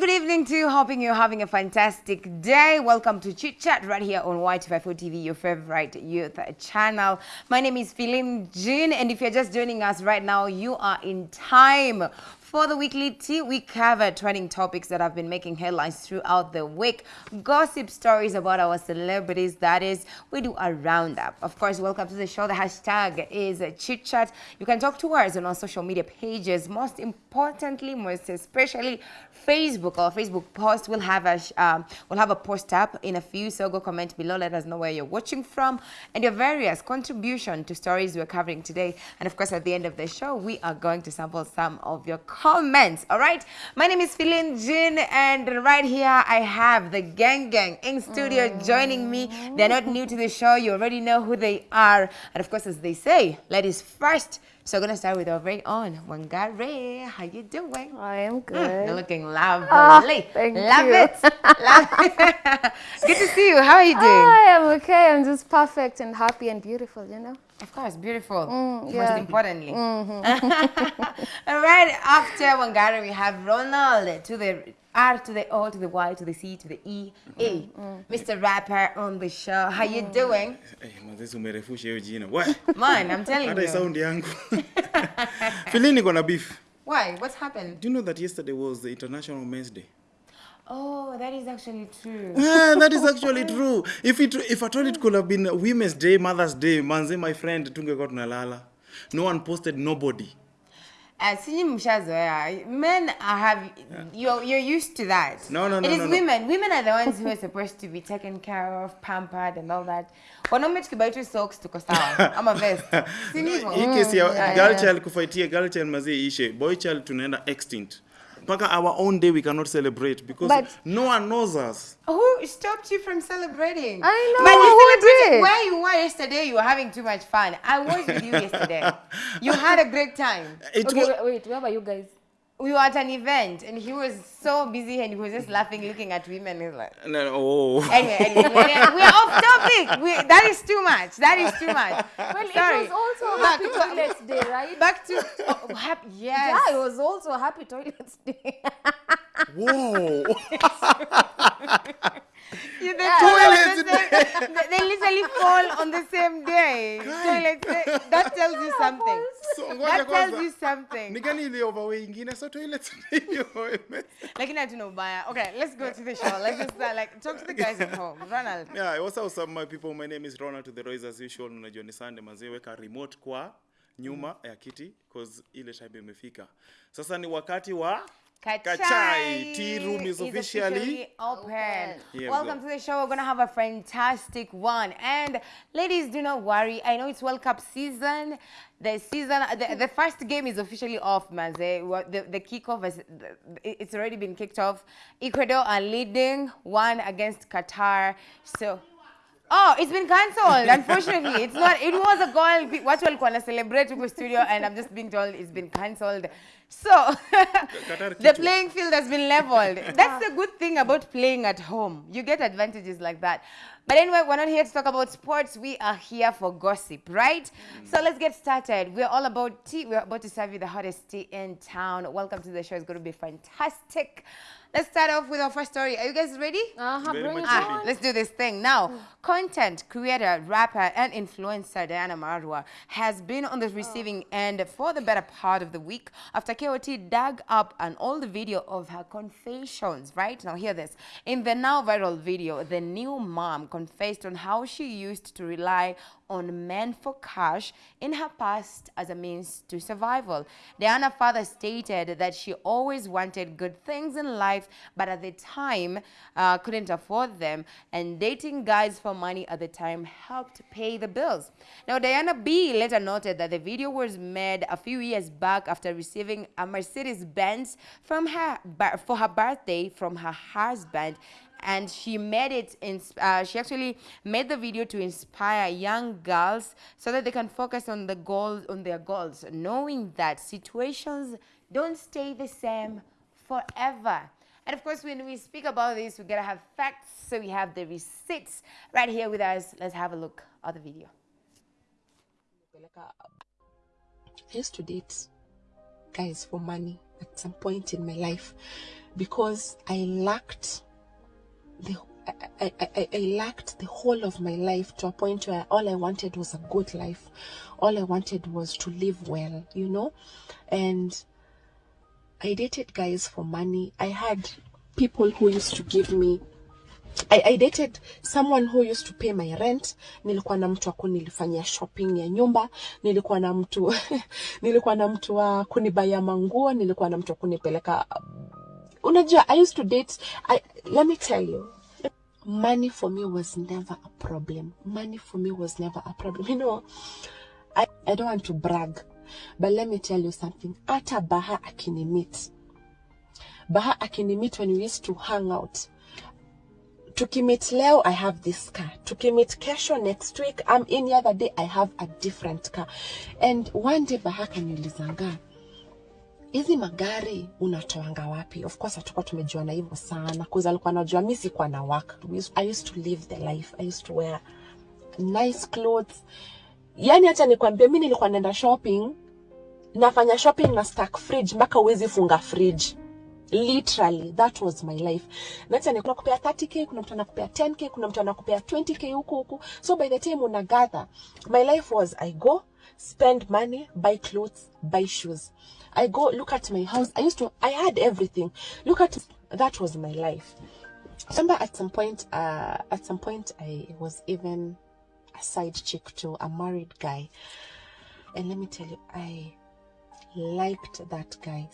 good evening to you. Hoping you're having a fantastic day. Welcome to Chit Chat right here on Y254 TV, your favorite youth channel. My name is Philin Jean, and if you're just joining us right now, you are in time for the weekly tea, we cover trending topics that have been making headlines throughout the week. Gossip stories about our celebrities, that is, we do a roundup. Of course, welcome to the show. The hashtag is chit chat. You can talk to us on our social media pages. Most importantly, most especially Facebook or Facebook post. We'll have a um, we'll have a post up in a few. So go comment below. Let us know where you're watching from and your various contribution to stories we're covering today. And of course, at the end of the show, we are going to sample some of your comments. All right. My name is Philin Jin, and right here I have the gang gang in studio mm. joining me. They're not new to the show. You already know who they are. And of course, as they say, ladies first. So I'm gonna start with our very own Wangari. How you doing? I am good. Mm, you're looking lovely. Oh, thank Love you. it. Love it. good to see you. How are you doing? I am okay. I'm just perfect and happy and beautiful, you know? Of course, beautiful. Mm, yeah. Most importantly. Mm -hmm. Right, after Wangari, we have Ronald to the R to the O to the Y to the C to the E A. Mm, -hmm. Mr. Rapper on the show. How you doing? Hey, umerefusha hiyo jina. What? Man, I'm telling Hata I sound yangu. Feeling gonna beef. Why? What's happened? Do you know that yesterday was the International Men's Day? Oh, that is actually true. Yeah, that is actually true. If it if at all it could have been Women's Day, Mother's Day, manze my friend tungekuwa tunalala. No one posted nobody. Uh, mshazoea men have yeah. you're, you're used to that no no no it is no, women no. women are the ones who are supposed to be taken care of pampered and all that wanaume tukibai socks tuko sawa ama vest si hii kesi ya girl child kufaitia girl child mazee ishe boy child tunaenda extinct mpaka our own day we cannot celebrate because but no one knows us. Who stopped you from celebrating? I know. But you celebrated where you were yesterday. You were having too much fun. I was with you yesterday. you had a great time. It okay, wait, wait, where were you guys? We were at an event and he was so busy and he was just laughing, looking at women. He's like, no, no, oh. Anyway, anyway, we're off topic. We, that is too much. That is too much. Well, Sorry. it was also Happy Toilets Day, right? Back to oh, happy. Yes. Yeah, it was also Happy Toilets Day. Whoa. Yeah, the toilets, they, they literally fall on the same day. Toilets, that tells you something. So, that tells you something. Ni gani ile overway ingine so toilets ndio. Lakini hatuna ubaya. Okay, let's go to the show. Let's just uh, like talk to the guys at home. Ronald. Yeah, what's up some my people? My name is Ronald to the Royce as usual. Unajua ni Sunday mazee, weka remote kwa nyuma ya kiti cause ile time imefika. Sasa ni wakati wa Kachai. Kachai. Tea room is, is officially, officially open. Welcome to the show. We're going to have a fantastic one. And ladies, do not worry. I know it's World Cup season. The season, the, the first game is officially off, Maze. The, the kickoff, is, it's already been kicked off. Ecuador are leading one against Qatar. So Oh, it's been cancelled. Unfortunately, it's not. It was a goal. What will want to celebrate with studio, and I'm just being told it's been cancelled. So the playing field has been leveled. That's the good thing about playing at home. You get advantages like that. But anyway, we're not here to talk about sports. We are here for gossip, right? Mm. So let's get started. We're all about tea. We're about to serve you the hottest tea in town. Welcome to the show. It's going to be fantastic. Let's start off with our first story. Are you guys ready? Uh-huh, bring it ah, Let's do this thing. Now, content creator, rapper, and influencer Diana Marua has been on the receiving oh. end for the better part of the week after KOT dug up an old video of her confessions, right? Now, hear this. In the now viral video, the new mom confessed on how she used to rely on men for cash in her past as a means to survival. Diana father stated that she always wanted good things in life, but at the time uh, couldn't afford them, and dating guys for money at the time helped pay the bills. Now, Diana B later noted that the video was made a few years back after receiving a Mercedes Benz from her for her birthday from her husband and she made it in, uh, she actually made the video to inspire young girls so that they can focus on the goals on their goals knowing that situations don't stay the same forever. And of course when we speak about this we gotta have facts. So we have the receipts right here with us. Let's have a look at the video. Yes to date guys for money at some point in my life because I lacked the I, I, I, lacked the whole of my life to a point where all I wanted was a good life. All I wanted was to live well, you know? And I dated guys for money. I had people who used to give me I, I dated someone who used to pay my rent. Nilikuwa na mtu wa kunilifanyia shopping ya nyumba. Nilikuwa na mtu nilikuwa na mtu wa kunibaya manguo. Nilikuwa na mtu wa kunipeleka. Unajua, I used to date. I, let me tell you, money for me was never a problem. Money for me was never a problem. You know, I, I don't want to brag, but let me tell you something. Hata Baha akinimit. Baha akinimit when we used to hang out. tukimit leo i have this car tukimit kesho next week um, any other day i have a different car and one day baha nilizanga hizi magari unatoanga wapi? Of course hatukuwa tumejuana hivyo sana. Cause alikuwa anajua mi sikuwa na work. I used to live the life. I used to wear nice clothes. Yani hata nikwambie, mi nilikuwa naenda shopping nafanya shopping na stack fridge mpaka uwezi funga fridge. Literally that was my life. Nacha ni kuna kupea 30k kuna mtu anakupea 10k kuna mtu anakupea 20k huku huku. So by the time una gather my life was i go spend money buy clothes buy shoes i go look at my house. I used to i had everything. Look at that was my life. Remember at some point uh at some point i was even a side chick to a married guy. And let me tell you i liked that guy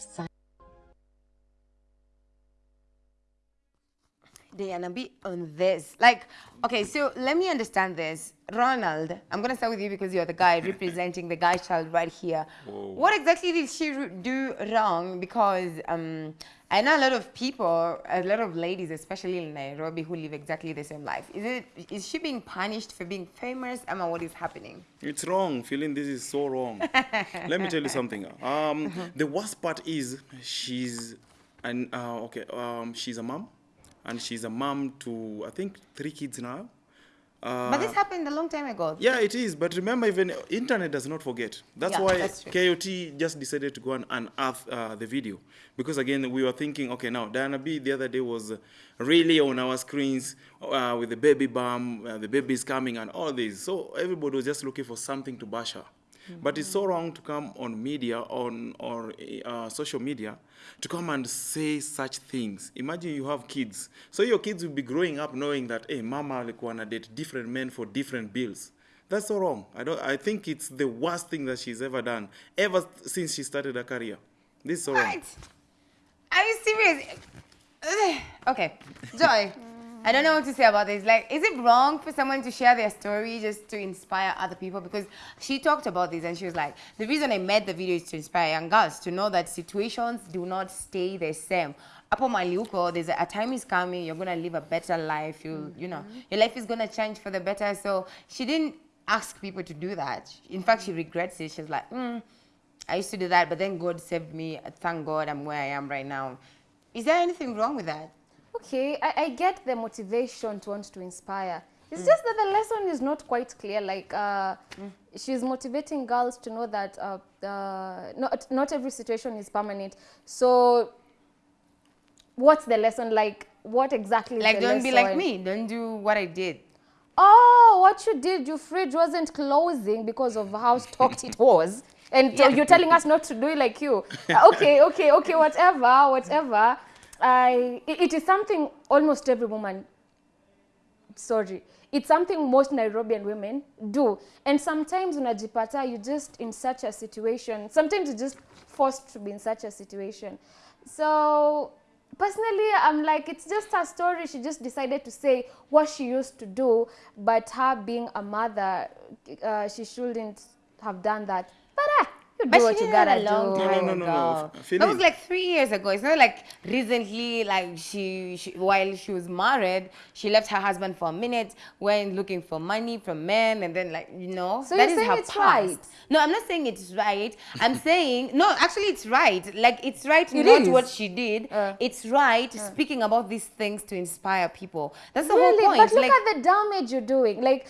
so Diana, be on this. Like, okay, so let me understand this. Ronald, I'm going to start with you because you're the guy representing the guy child right here. What exactly did she do wrong? Because um, I know a lot of people, a lot of ladies, especially in Nairobi, who live exactly the same life. Is it is she being punished for being famous? Emma, what is happening? It's wrong. Feeling this is so wrong. Let me tell you something. Um, the worst part is she's an uh, okay. Um, she's a mom, and she's a mom to I think three kids now. Uh, but this happened a long time ago. yeah, it is. But remember, even internet does not forget. That's Yeah, why that's. KOT just decided to go and unearth uh, the video because again we were thinking, okay, now Diana B the other day was really on our screens uh, with the baby bump, uh, the baby's coming, and all this. So everybody was just looking for something to bash her. But it's so wrong to come on media, on or uh, social media, to come and say such things. Imagine you have kids, so your kids will be growing up knowing that, hey, mama alikuwa na date different men for different bills. That's so wrong. I don't. I think it's the worst thing that she's ever done, ever since she started her career. This is so wrong. What? Are you serious? Okay, Joy. I don't know what to say about this. Like, is it wrong for someone to share their story just to inspire other people? Because she talked about this and she was like, the reason I made the video is to inspire young girls to know that situations do not stay the same. Hapo mahali uko, there's a, a time is coming, you're gonna live a better life. You, you know, your life is gonna change for the better. So she didn't ask people to do that. In fact, she regrets it. She's like, mm, I used to do that, but then God saved me. Thank God I'm where I am right now. Is there anything wrong with that? Okay, I, I get the motivation to want to inspire. It's just that the lesson is not quite clear. Like, uh, she's motivating girls to know that uh, uh, not, not every situation is permanent. So, what's the lesson? Like, what exactly is Like, don't be like me. Don't do what I did. Oh, what you did, your fridge wasn't closing because of how stocked it was. And so you're telling us not to do it like you. Okay, okay, okay, whatever, whatever. I, it, is something almost every woman, sorry, it's something most Nairobian women do. And sometimes unajipata, you just in such a situation, sometimes you're just forced to be in such a situation. So personally i'm like it's just her story she just decided to say what she used to do but her being a mother uh, she shouldn't have done that but ah, you do But what she you did gotta a long do No, no, time no, no, no. ago. F- That was like three years ago. It's not like recently, like she, she, while she was married, she left her husband for a minute, went looking for money from men, and then like you know, So that you're is saying her it's past. right? No, I'm not saying it's right. I'm saying no. Actually, it's right. Like it's right It not is. what she did. Uh. it's right speaking about these things to inspire people. That's the really whole point. but look like, at the damage you're doing like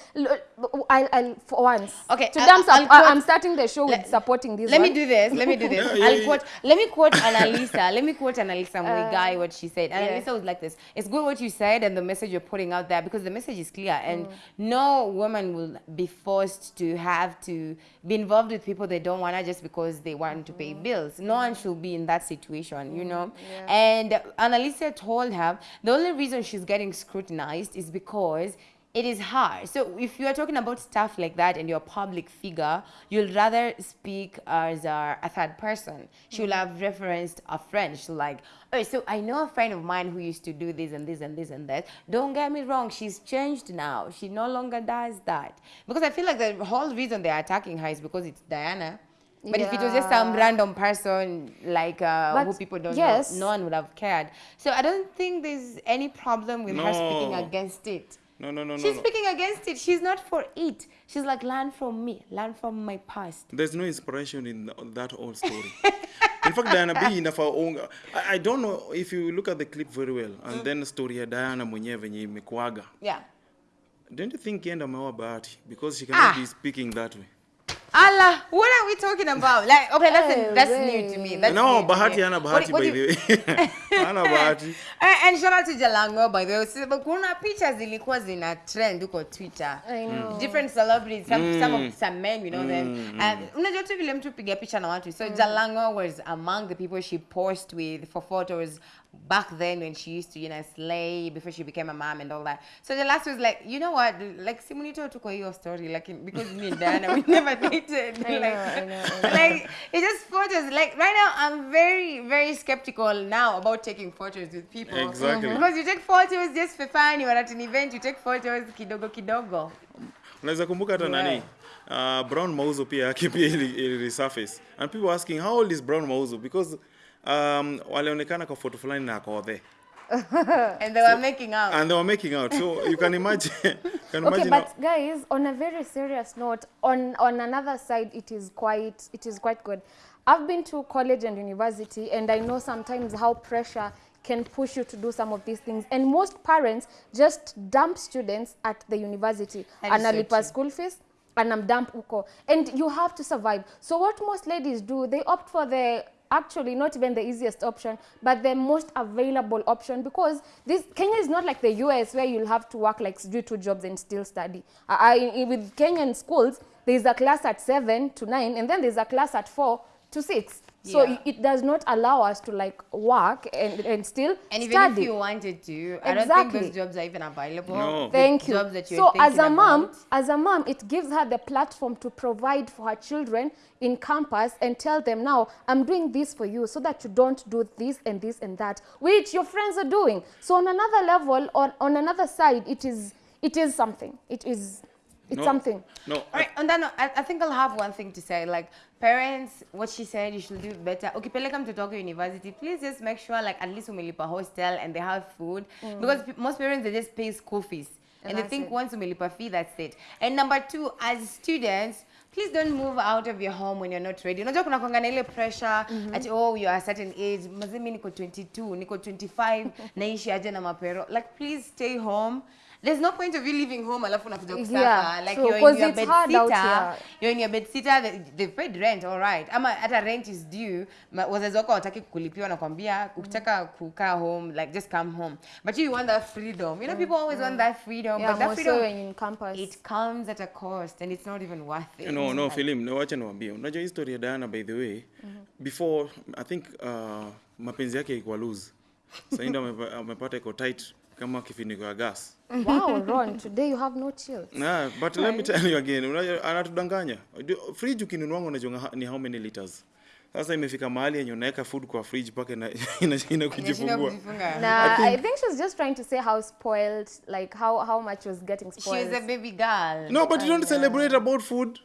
I'll, I'll for once Okay, to I'll- dam I'll sup- I- quote- i'm starting the show with Let- supporting this this Let one. me do this. Let me do this. Yeah, yeah, I'll yeah. quote. Let me quote Anerlisa. Let me quote Anerlisa Muigai what she said. Uh, yeah. Was like this: "It's good what you said and the message you're putting out there because the message is clear, and Mm. no woman will be forced to have to be involved with people they don't wanna just because they want to pay Mm. bills. No one should be in that situation, you know." And Anerlisa told her the only reason she's getting scrutinized is because it is hard. So if you are talking about stuff like that and you're a public figure, you'll rather speak as a, a third person. She'll have referenced a friend. She'll like, oh, so I know a friend of mine who used to do this and this and this and that. Don't get me wrong, she's changed now. She no longer does that. Because I feel like the whole reason they're attacking her is because it's Diana. But if it was just some random person like uh, who people don't yes. know, no one would have cared. So I don't think there's any problem with her speaking against it. No, no, no, no. She's no. speaking against it. She's not for it. She's like, learn from me, learn from my past. There's no inspiration in that old story. in fact, Diana B in our own... I, I don't know if you look at the clip very well and mm. then story ya Diana mwenyewe venye imekuaga. Yeah. Don't you think yenda ameoa Bahati because she cannot Ah. be speaking that way? Allah, what are we talking about? Like, okay, that's Eh, that's new to me. That's no, new Bahati Anna Bahati, What Bahati what by the way. Anna Bahati. And, and shout out to Jalango, by the way. So, kuna picha zilikuwa zina trend huko Twitter. I know. Different celebrities, some, mm. some of some men, you know mm. them. And unajua tu vile mtu piga picha na watu. So mm. Jalango was among the people she posed with for photos back then when she used to, you know, slay before she became a mom and all that. So the last was like, you know what? Like simunito tuko hiyo story like because me and Diana we never dated. I know, like, I know, I know. like it's just photos. Like right now, I'm very, very skeptical now about taking photos with people. Exactly. Because you take photos just for fun. You are at an event, you take photos kidogo kidogo. Unaweza kumbuka hata nani? Uh, Brown Mauzo pia yake pia ili, ili resurface. And people asking how old is Brown Mauzo because um, walionekana kwa photo fulani na ako there. And they were making out. And they were making out. So you can imagine can Okay, imagine but how- guys, on a very serious note, on on another side, it is quite it is quite good. I've been to college and university, and I know sometimes how pressure can push you to do some of these things. And most parents just dump students at the university. That is so Analipa school fees, and I'm dump uko. And you have to survive. So what most ladies do, they opt for the actually not even the easiest option, but the most available option because this Kenya is not like the US where you'll have to work like do two jobs and still study. I, I, with Kenyan schools, there's a class at seven to nine, and then there's a class at four to six. So Yeah. it, it does not allow us to like work and, and still and even study. if you wanted to, I don't think those jobs are even available. No. The Thank you. Jobs that you're so as thinking a mom, about. as a mom, it gives her the platform to provide for her children in campus and tell them now, I'm doing this for you so that you don't do this and this and that, which your friends are doing. So on another level, or on another side, it is it is something. It is it's No. something. No. All right, on that note, I, I think I'll have one thing to say. Like, parents, what she said, you should do better. Ukipeleka mtoto wako university, please just make sure, like, at least umelipa hostel and they have food. Mm. Because p most parents, they just pay school fees. And, And they think it. once umelipa fee, that's it. And number two, as students, please don't move out of your home when you're not ready. Unajua kuna kwanga na ile pressure at oh you are a certain age. Mazimi niko 22, niko 25, naishi aje na mapero. Like please stay home. There's no point of you leaving home alafu unakuja kusaka Yeah, like true, you're in your it's bed hard out sitter. here. You're in your bed sitter, they, they've paid rent, all right. Ama hata rent is due. ma- Wazazi wako wataki kulipiwa nakwambia ukitaka kukaa home, like just come home. But you want that freedom. You know people always want that freedom, Yeah, but that freedom so in campus. it comes at a cost and it's not even worth it. no no film no acha niwaambie unajua history ya Diana by the way before i think uh, mapenzi yake ilikuwa loose sasa ndio amepa- amepata iko tight kama kifiniko ya gas. Wow, Ron, today you have no chill. nah, but let me tell you again anatudanganya. Fridge ukinunuanga unajua ni how many liters? Sasa imefika mahali yenye unaweka food kwa fridge mpaka ina- inashinda kujifungua. Na I think she's just trying to say how spoiled, like how how much was getting She spoiled. was a baby girl. no but you don't celebrate about food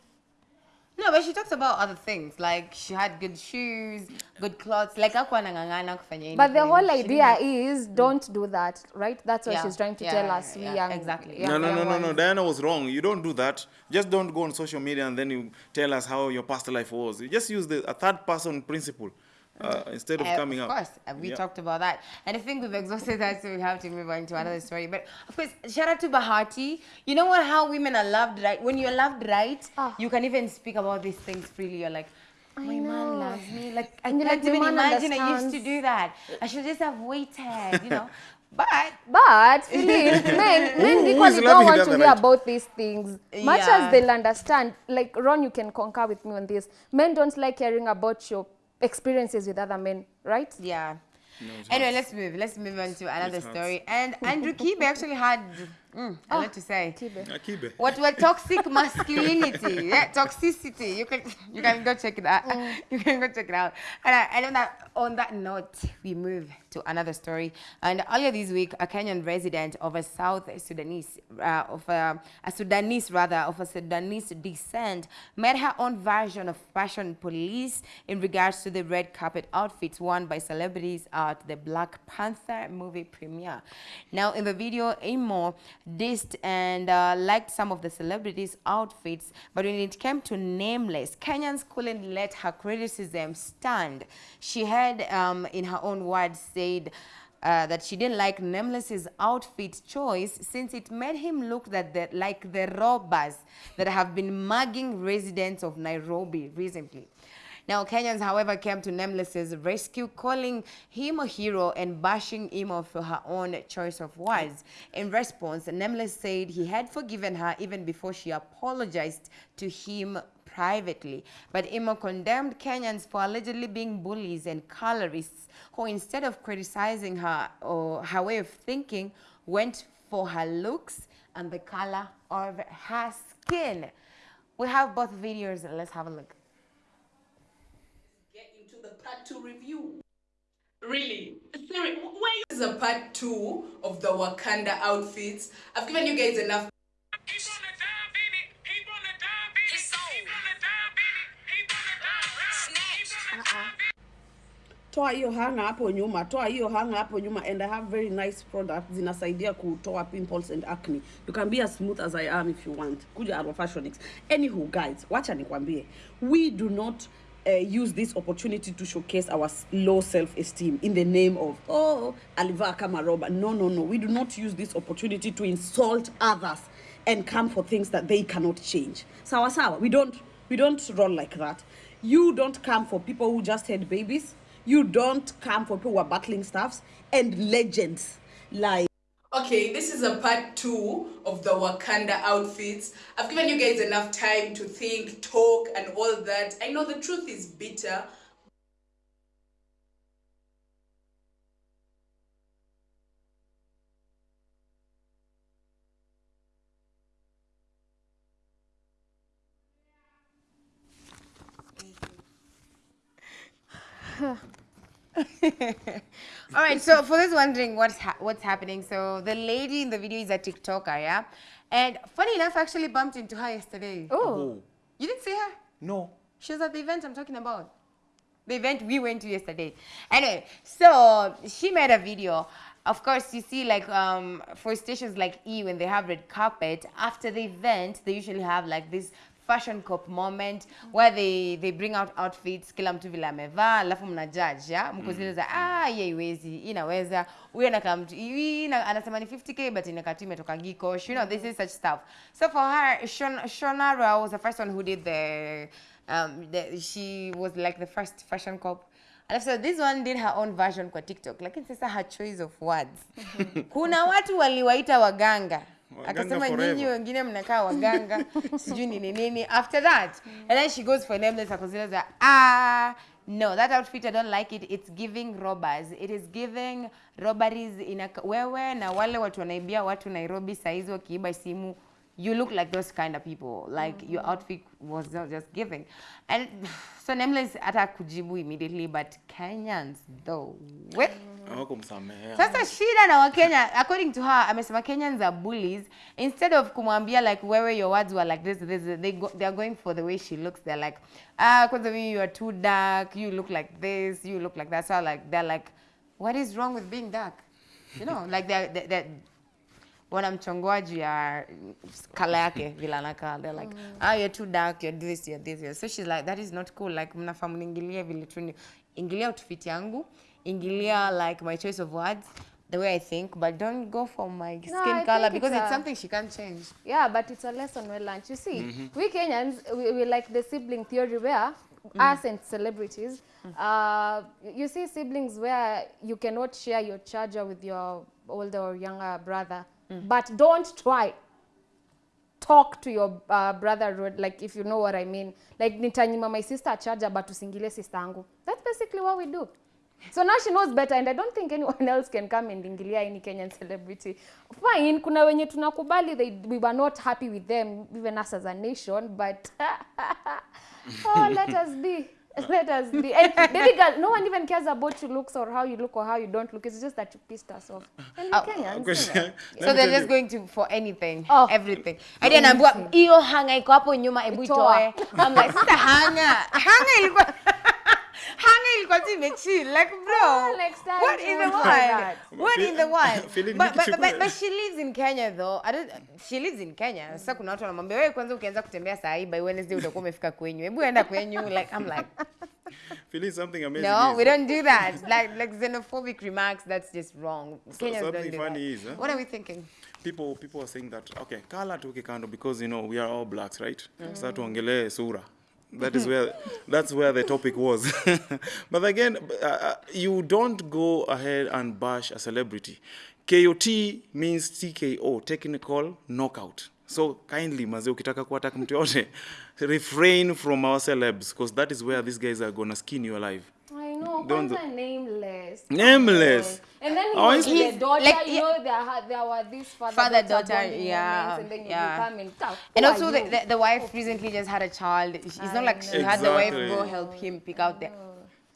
No, but she talks about other things. Like she had good shoes, good clothes. Like hakuwa anang'ang'ana kufanya But the whole idea is don't do that, right? That's what Yeah, she's trying to yeah, tell yeah, us. we yeah, young, exactly. young- no, no, no, no, no. Diana was wrong. You don't do that. Just don't go on social media and then you tell us how your past life was. You just use the a third person principle uh, instead of Uh, coming of out. course, uh, we Yeah. talked about that, and I think we've exhausted that, so we have to move on to another story. But of course, shout out to Bahati. You know what? How women are loved right. When you're loved right, Ah. you can even speak about these things freely. You're like, my man loves me. Like I can't like, even imagine I used to do that. I should just have waited, you know. But But Philip, men, men Who- who is equally don't want to hear right? about these things. Much Yeah. as they'll understand, like Ron, you can concur with me on this. Men don't like hearing about your experiences with other men, right? yeah. No, Anyway, let's move. Let's move on to another story. And Andrew Kibe actually had mm, a lot to say. Kibe. Akibe. What were toxic masculinity? Yeah, toxicity. You can you can go check it out. You can go check it out. And, I, and on that on that note, we move to another story. And earlier this week, a Kenyan resident of a South Sudanese uh, of a, a Sudanese rather of a Sudanese descent made her own version of fashion police in regards to the red carpet outfits worn by celebrities at the Black Panther movie premiere. Now, in the video, Amo dissed and uh, liked some of the celebrities' outfits, but when it came to Nameless, Kenyans couldn't let her criticism stand. She had, um, in her own words, said uh, that she didn't like Nameless's outfit choice since it made him look that the, like the robbers that have been mugging residents of Nairobi recently. Now, Kenyans, however, came to Nameless's rescue, calling him a hero and bashing him for her own choice of words. In response, Nameless said he had forgiven her even before she apologized to him privately. But Imo condemned Kenyans for allegedly being bullies and colorists who, instead of criticizing her or her way of thinking, went for her looks and the color of her skin. We have both videos. Let's have a look. Two review. Really? Where is the part two of the Wakanda outfits? I've given you guys enough toa hiyo hanga hapo nyuma toa hiyo hanga hapo nyuma and i have very nice products zinasaidia kutoa pimples and acne you can be as smooth as i am if you want kuja Arrow Fashionics anywho guys wacha nikwambie we do not uh, use this opportunity to showcase our low self-esteem in the name of oh alivaa kama roba no no no. We do not use this opportunity to insult others and come for things that they cannot change. Sawa sawa. We don't we don't run like that. You don't come for people who just had babies. You don't come for people who are battling stuffs and legends like Okay, this is a part two of the Wakanda outfits. I've given you guys enough time to think, talk, and all that. I know the truth is bitter. All right, so for those wondering what's ha- what's happening, so the lady in the video is a TikToker, yeah, and funny enough, I actually bumped into her yesterday. Oh, You didn't see her? No. She was at the event I'm talking about. The event we went to yesterday. Anyway, so she made a video. Of course, you see, like um, for stations like E, when they have red carpet, after the event, they usually have like this fashion cop moment mm -hmm. where they they bring out outfits kila mtu vile amevaa alafu mna judge ya? Mko zile za ah hii haiwezi inaweza inaweza. Huyu anakaa mtu hii anasema ni 50k but inakati imetoka gikosh you know this is such stuff. So for her Shon, Shonara was the first one who did the um the, she was like the first fashion cop. Alafu so this one did her own version kwa TikTok lakini sasa her choice of words. Kuna watu waliwaita Waganga akasema nyinyi wengine mnakaa waganga sijui nini nini after that. And then she goes for nameless akozileza ah no that outfit i don't like it. It's giving robbers. It is giving robberies in a, wewe na wale watu wanaibia watu nairobi saizi wakiiba simu you look like those kind of people like your outfit was not just giving. And so nameless hata kujibu immediately but kenyans though we, hawakumsamehea sasa shida na wakenya according to her I amesema kenyans are bullies. Instead of kumwambia like wewe your words were like this, this they, go, they are going for the way she looks. They're like ah kwanza we you are too dark you look like this you look like that. So like they're like what is wrong with being dark? You know like they're, they're, they're wanamchongoa juu ya kala yake vile anakaa they're like ah you're too dark you're this you're this you're. so she's like that is not cool like mnafaa mniingilie vile tu ni- ingilia utufiti yangu ingilia like my choice of words the way i think but don't go for my skin I color because it's it's something she can't change. Yeah, but it's a lesson well learned. You see, we Kenyans, we, we like the sibling theory where us and celebrities, uh, you see siblings where you cannot share your charger with your older or younger brother, but don't try talk to your uh, brother like if you know what I mean. Like nitanyima my sister a charger but usingile sister angu That's basically what we do. So now she knows better and I don't think anyone else can come and ingilia any Kenyan celebrity. Fine, kuna wenye tunakubali they, we were not happy with them, even us as a nation, but oh, let us be. Let us be. And baby girl, no one even cares about your looks or how you look or how you don't look. It's just that you pissed us off. And Oh, Kenyans, let so they're just you. going to for anything Oh. everything hadi anaambiwa hiyo hanga iko hapo nyuma hebu Itoa. itoe I'm like sister hanga hanga ilikuwa hanga ilikuwa tu imechill like bro. Oh, next time what in the don't world? What in the world? but, but, but, but, she lives in Kenya though. I don't, she lives in Kenya. Sasa kuna watu wanamwambia wewe kwanza ukianza kutembea saa hii by Wednesday utakuwa umefika kwenyu. Hebu enda kwenyu. Like I'm like Feeling something amazing. no is- we don't do that. Like like xenophobic remarks that's just wrong. Kenyans don't something do funny that. is, huh? what are we thinking? People people are saying that okay kala tuke kando because you know we are all blacks right? Sasa tuongelee sura that is where that's where the topic was but again uh, uh, you don't go ahead and bash a celebrity kot means tko technical knockout so kindly maze ukitaka kuattack mtu yote refrain from our celebs because that is where these guys are gonna skin you alive I know, Don't nameless. Nameless. And then he Oh, was the daughter, like, you yeah. know, there, had, there were these father, Father, daughter, daughter, yeah, and then you yeah. you come and talk. And also, the, the, the wife recently just had a child. It's I not like know. she had the wife go help him pick out the You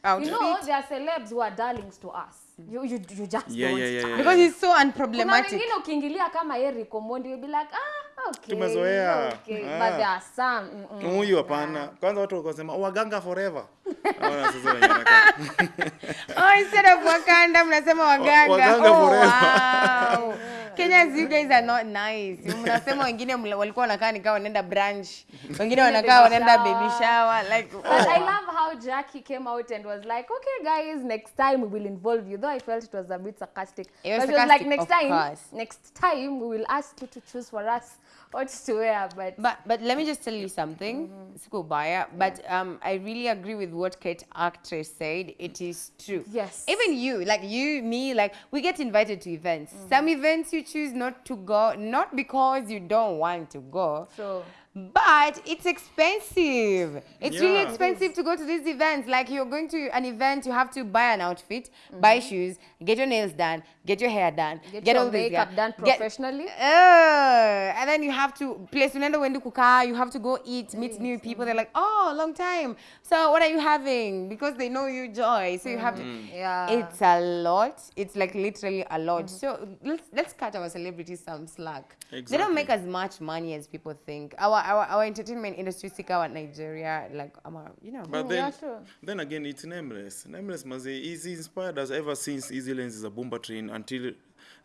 outfit. know, there are celebs who are darlings to us. You, you, you just Yeah, don't yeah, yeah, yeah. because he's so Kuna unproblematic. wengine ukiingilia kama Eric Omondi, you'll be like, ah, okay, Tumezoea. okay. Ah. But there are some, mm, mm. huyu hapana kwanza watu wakasema waganga forever oh, instead of wakanda mnasema Waganga oh, forever. oh, wow. Kenyans, these days are not nice. Mnasema wengine walikuwa wanakaa nikaa wanaenda brunch, Wengine wanakaa wanaenda baby shower. Like, But I oh. love how Jackie came out and was like, okay, guys, next time we will involve you. Though I felt it was a bit sarcastic. It was but sarcastic, was like, next time, course. next time we will ask you to choose for us what to wear. But, But but let me just tell you something, Siku Baya. But um, I really agree with what Kate actress said. It is true. Yes. Even you, like you, me, like we get invited to events. Mm -hmm. Some events you choose not to go, not because you don't want to go. So- But it's expensive. It's really Yeah. It expensive to go to these events. Like you're going to an event, you have to buy an outfit, mm-hmm. buy shoes, get your nails done, get your hair done, Get your all this, makeup yeah. done Get- professionally. uh, and then you have to place unaenda uende kukaa you have to go eat meet new mm-hmm. people they're like oh long time so what are you having because they know you joy so you have to mm-hmm. Yeah. it's a lot it's like literally a lot so let's let's cut our celebrities some slack Exactly. they don't make as much money as people think our our, our entertainment industry sikawa nigeria like um, you know But Mm, then, yeah, sure. then again, it's nameless. Nameless Maze is inspired us ever since Easy lens is a bomba train until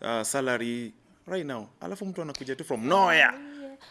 uh, salary right now. Alafu mtu anakuja tu from nowhere.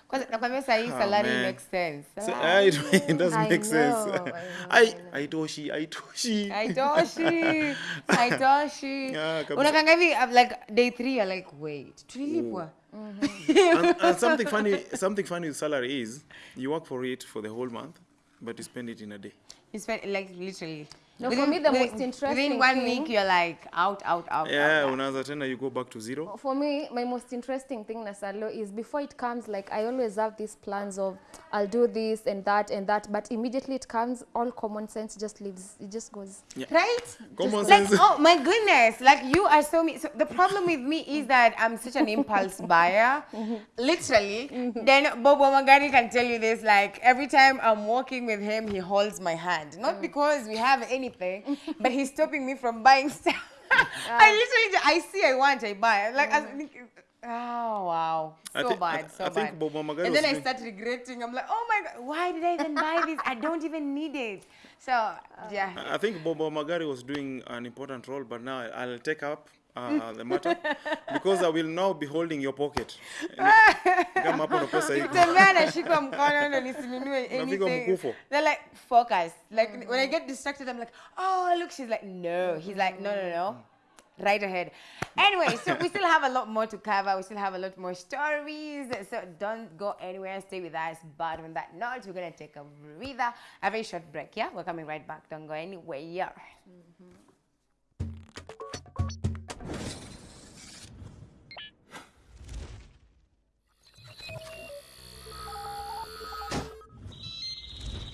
Kwanza nakwambia saa hii salary makes sense So, uh, it, it does I make sense. know, I know, I, Aitoshi, Aitoshi. Aitoshi, Aitoshi. Yeah, kabisa. Unakanga hivi like day 3 you're like wait, tulilipwa. and, and something funny, something funny with salary is you work for it for the whole month, but you spend it in a day. You spend like literally. No, for me, the most interesting Within one thing- week you're like out, out, out. Yeah, out, out. unaanza tena you go back to zero. For me, my most interesting thing, Nasalo, is before it comes, like I always have these plans of I'll do this and that and that, but immediately it comes, all common sense just leaves. It just goes. Right? Common like, sense. oh my goodness, like you are so me. So the problem with me is that I'm such an impulse buyer, literally. Then Bobo Magari can tell you this. Like every time I'm walking with him, he holds my hand, not mm. because we have anything, but he's stopping me from buying stuff. I literally, I see, I want, I buy. Like, I think, oh wow, so bad, so I bad. And then I start regretting. I'm like, oh my god, why did I even buy this? I don't even need it. So yeah. I think Bobo Magari was doing an important role, but now I'll take up uh, the matter because I will now be holding your pocket. Kama hapo na pesa iko. Tembea nashikwa mkono ndo nisinunue anything. They're like, focus. Like when I get distracted, I'm like, oh look, she's like, no. He's like, no, no, no. right ahead. Anyway, so we still have a lot more to cover. We still have a lot more stories. So don't go anywhere. Stay with us. But on that note, we're gonna take a breather, have a very short break. Yeah, we're coming right back. Don't go anywhere. Yeah.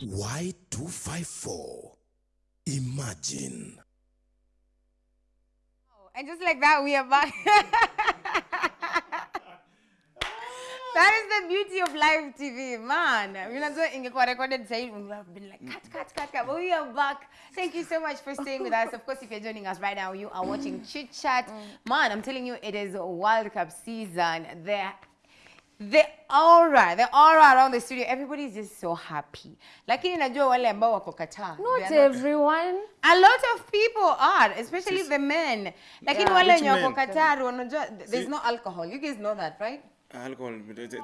Y254. Imagine. And just like that, we are back. that is the beauty of live TV, man. You know, ingekuwa recorded say we have been like cut, cut, cut, cut. But we are back. Thank you so much for staying with us. Of course, if you're joining us right now, you are watching Chit Chat. Man, I'm telling you, it is a World Cup season. There the aura, the aura around the studio, everybody's just so happy. Lakini najua wale ambao wako kataa. Not everyone. A lot of people are, especially the men. Lakini wale Which wenye wako men? Qatar wanajua there's no alcohol. You guys know that, right? alcohol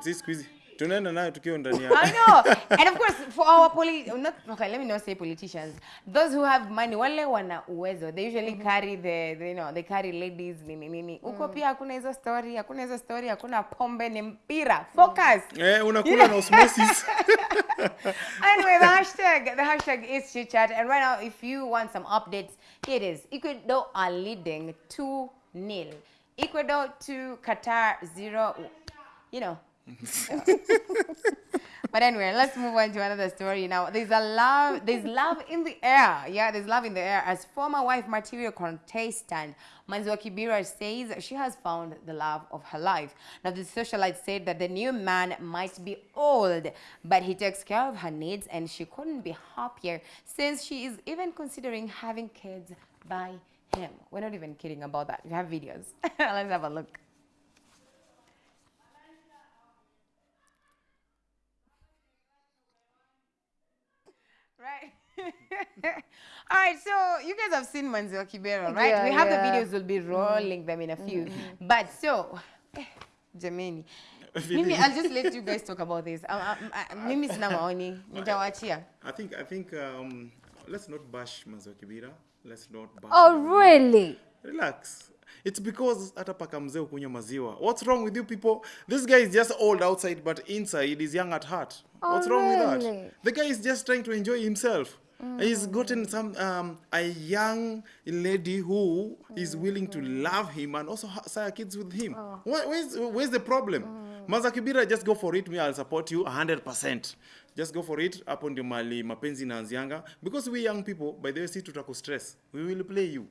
this hizi tunaenda nayo tukiwa ndani ya I know. and of course, for our poli, not okay, let me not say politicians. Those who have money, wale wana uwezo. They usually carry the, the, you know, they carry ladies nini nini. Huko pia hakuna hizo story, hakuna hizo story, hakuna pombe ni mpira. Focus. eh, unakula na osmosis anyway, the hashtag the hashtag is chit chat, and right now, if you want some updates, here it is. Ecuador are leading two 0 Ecuador to Qatar zero. You know. but anyway, let's move on to another story now. There's a love, there's love in the air. Yeah, there's love in the air. As former wife material contestant Manzi wa Kibera says she has found the love of her life. Now, the socialite said that the new man might be old, but he takes care of her needs and she couldn't be happier since she is even considering having kids by him. We're not even kidding about that. We have videos. Let's have a look. Right. All right, so you guys have seen Manzio Kibera, right? Yeah, we have yeah. the videos, we'll be rolling them in a few. Mm. But so, Jemini, Jameni, Mimi, I'll just let you guys talk about this. Um, um, uh, Mimi sina maoni, nitawachia. I think I think um, let's not bash Manzo Kibira. Let's not bash. Oh, really? Relax. It's because hata paka mzee ukunywa maziwa. What's wrong with you people? This guy is just old outside but inside is young at heart. Oh, What's wrong with that? The guy is just trying to enjoy himself. He's gotten some um, a young lady who is willing to love him and also sire kids with him. Where, where's, where's the problem? Maza Kibira, just go for it. Me, I'll support you 100%. Just go for it. Hapo ndio mali mapenzi inaanzianga. Because we young people, by the way, si tutako stress. We will play you.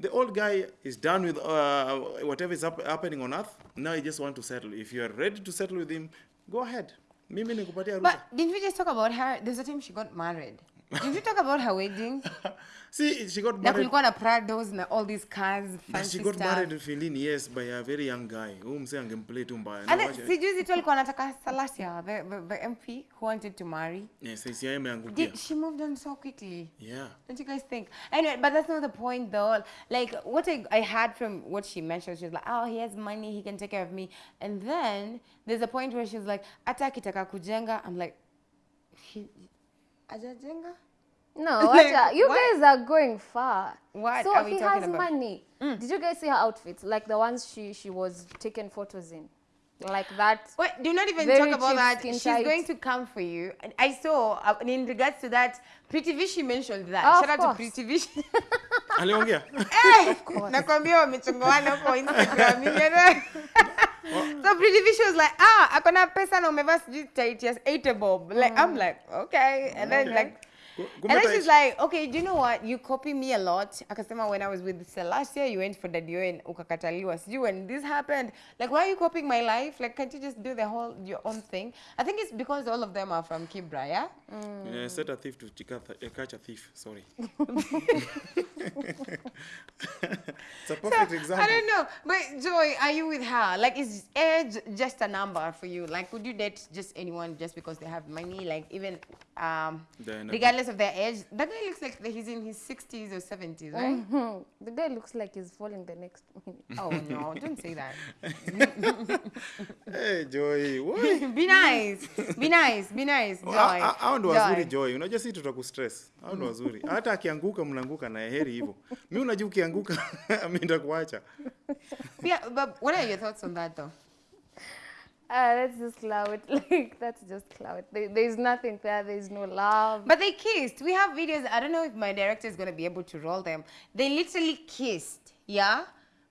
The old guy is done with uh, whatever is hap- happening on earth. Now he just want to settle. If you are ready to settle with him, go ahead. Mimi nikupatia ruhusa. But didn't we just talk about her? There's a time she got married. Didn't you talk about her wedding? See, she got married. kulikuwa na Prados na all these cars, fancy she got stuff. married in Feline, yes, by a very young guy. Huyu msee angemplay tu mbaya. And then, sijuzi tu alikuwa anataka Salasia, the, the, the MP who wanted to marry. Yes, ICI imeangukia. Did she moved on so quickly? Yeah. Don't you guys think? Anyway, but that's not the point though. Like what I, I had from what she mentioned, she was like, oh, he has money, he can take care of me. And then there's a point where she's like, hata akitaka kujenga, I'm like, he, ajajenga? No, Like, watcha, you what? guys are going far. What so are we he talking has about? money. Mm. Did you guys see her outfits? Like the ones she she was taking photos in, like that. Wait, do not even talk about that. She's tight. going to come for you. And I saw, uh, in regards to that, Pretty Vishi mentioned that. Oh, Shout out course. to course. Pretty Vishi. Aliongea? Eh, nakwambia wamechongoana huko Instagram. so Pretty Vicious was like, ah, akona pesa na umevaa sijui tight yes, eight bob. Like, I'm like, okay. And then like, and kumbe then tight. she's like, okay, do you know what? You copy me a lot. Akasema when I was with Celestia, you went for Daddy and ukakataliwa. Sijui when this happened, like why are you copying my life? Like can't you just do the whole your own thing? I think it's because all of them are from Kibra, yeah? Yeah, set a thief to uh, catch a thief. Sorry. it's a perfect example. I don't know. But Joy, are you with her? Like is age just a number for you? Like would you date just anyone just because they have money? Like even um regardless regardless of their age, that guy looks like he's in his 60s or 70s, right? Mm -hmm. The guy looks like he's falling the next minute. Oh no, don't say that. Hey, Joy. What? be nice, be nice, be nice, Joy. Hao ndo wazuri Joy. Unajua si tutakustress. Hao ndo wazuri. Hata akianguka mnaanguka na heri hivyo. Mimi unajua ukianguka mimi kuwacha Yeah, but what are your thoughts on that though? Ah, that's just clout. Like that's just clout. There, there's nothing there. There's no love. But they kissed. We have videos. I don't know if my director is going to be able to roll them. They literally kissed. Yeah?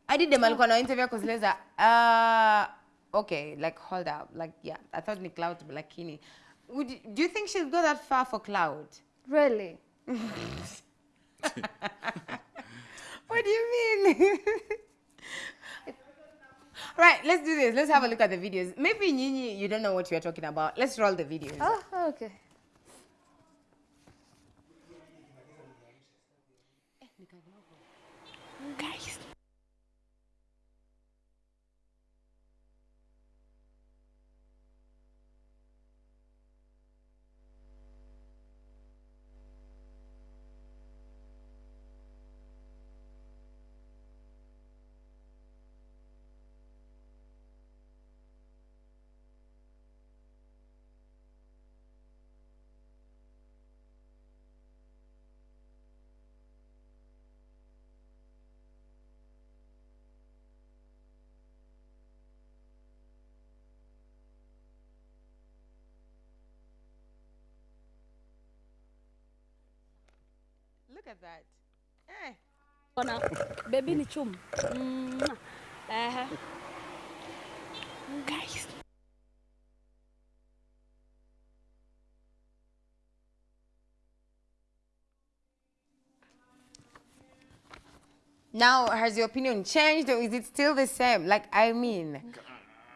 I did the alikuwa na interview because Leza, uh, okay, like hold up. Like, yeah, I thought ni cloud, but like, kini. Would you, do you think she'll go that far for cloud? Really? What do you mean? Right, let's do this. Let's have a look at the videos. Maybe Nyinyi, you don't know what you're talking about. Let's roll the videos. Oh, okay. Look at that. Eh. Ona baby ni chum. Mwah. Ehe. Guys. Now, has your opinion changed or is it still the same? Like, I mean,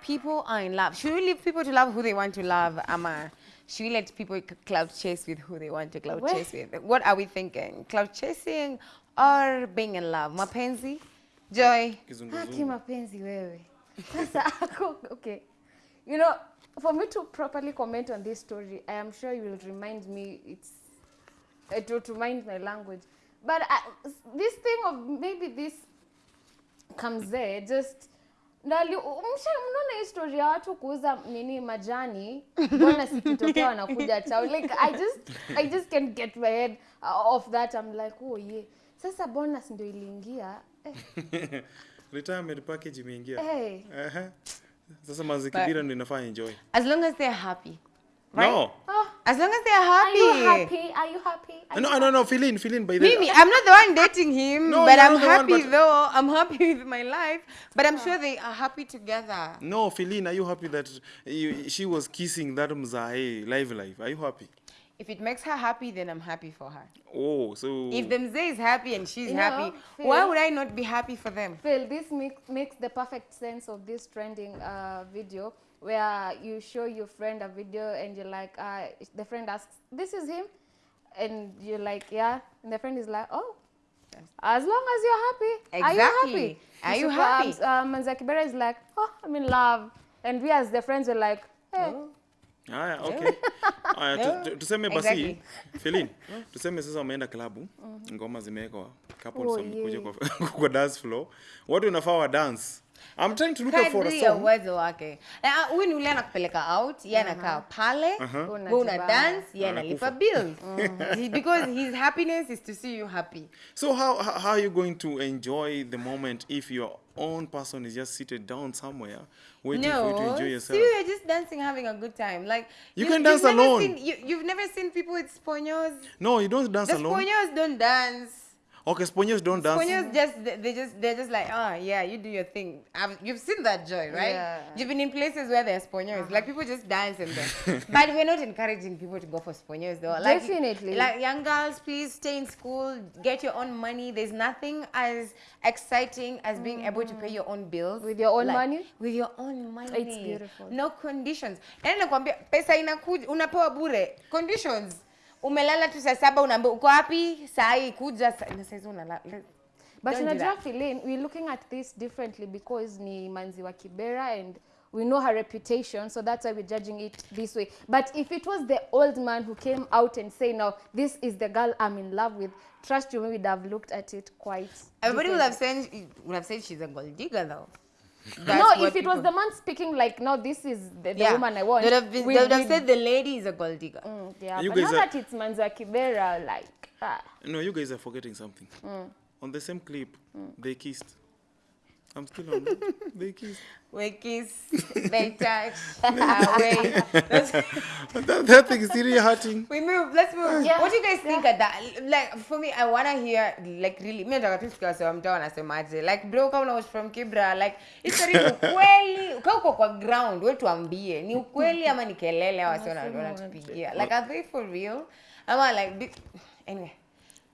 people are in love. Should we leave people to love who they want to love, Ama? Should we let people cloud chase with who they want to cloud Well- chase with? What are we thinking? Cloud chasing or being in love? Mapenzi? Joy? Haki Kizunguzungu. mapenzi wewe. Sasa ako okay. You know, for me to properly comment on this story, I am sure you will remind me it's uh, to, remind my language. But I, this thing of maybe this comes there just ndali msha mnaona hii story ya watu kuuza nini majani mbona sikitokea wanakuja chao like i just i just can't get my head uh, off that i'm like oh yeah sasa bonus ndio iliingia eh, Retirement package imeingia. hey. Ehe. Sasa mazikibira ndio inafanya enjoy. As long as they're happy. Right? No. Oh, As long as they're happy. are happy. you happy? Are you happy? Are No, you no, no, fill in, fill in by the Mimi, I'm not the one dating him, No, but I'm not the one, happy but- though. I'm happy with my life, but I'm sure they are happy together. No, Feline, are you happy that you, she was kissing that mzae live live? Are you happy? If it makes her happy, then I'm happy for her. Oh, so If the mzee is happy and she's You know, happy, Phil- why would I not be happy for them? Phil, this make, makes the perfect sense of this trending uh, video where you show your friend a video and you're like, uh, the friend asks, this is him? And you're like, yeah. And the friend is like, oh, as long as you're happy. Exactly. Are you happy? Are you So, happy? Um, um, Manzakibera is like, oh, I'm in love. And we as the friends are like, hey, Oh. Haya, okay. Haya, tu- tu- tuseme basi Exactly. Feline, tuseme sasa umeenda klabu, ngoma zimewekwa, couples Oh, wamekuja kwa, kwa dance floor. Watu unafaa wa dance. I'm trying to look out for a Kadri ya song. uwezo wake. Na, ah, Huyu ni ule anakupeleka out, yeye anakaa pale, wewe una dance, yeye analipa bills. He- Because his happiness is to see you happy. So how, how are you going to enjoy the moment if your own person is just seated down somewhere waiting for you to No, enjoy see, No, you're just dancing, having a good time. Like You you can dance you've alone. Seen, you, you've never seen people with sponios. No, you don't dance The alone. sponios don't dance. Okay, sponges don't dance. Sponges just they they just they're just like oh yeah you do your thing. I've, you've seen that joy right? Yeah. You've been in places where there's sponios like people just dance in there. but we're not encouraging people to go for sponges though. Like, Definitely. Like young girls, please stay in school, get your own money. There's nothing as exciting as being able to pay your own bills With your own Like, money? With your own money. It's beautiful. No conditions. Yaani nakwambia pesa inakuja unapewa bure. Conditions. Umelala tu saa saba unaambia uko wapi? Saa hii kuja na saa hizo unalala. But unajua filin we we're looking at this differently because ni manzi wa Kibera and we know her reputation, so that's why we're judging it this way. But if it was the old man who came out and say, "Now this is the girl I'm in love with," trust you, we would have looked at it quite. Everybody would have said would have said she's a gold digger though. No, if it was the man speaking like, "No, this is the, the yeah, woman I want," They would have, been, we- they would have we'd- said the lady is a gold digger. Mm, yeah, You but now are- that it's Manzi wa Kibera, like, ah. No, you guys are forgetting something. On the same clip, they kissed. I'm still on. They kiss. We kiss, they touch, away. That, that thing is really hurting. we move. Let's move. Yeah, What do you guys think yeah. of that? Like for me, I wanna hear like really. Me nataka tu sikia wasema mtaa wanasemaje. Like bro, kama was from Kibra, like it's ni ukweli. Kama uko kwa ground, wewe tuambie ni ukweli ama ni kelele au wasio wanatupigia. Like are they for real? Ama like be- anyway.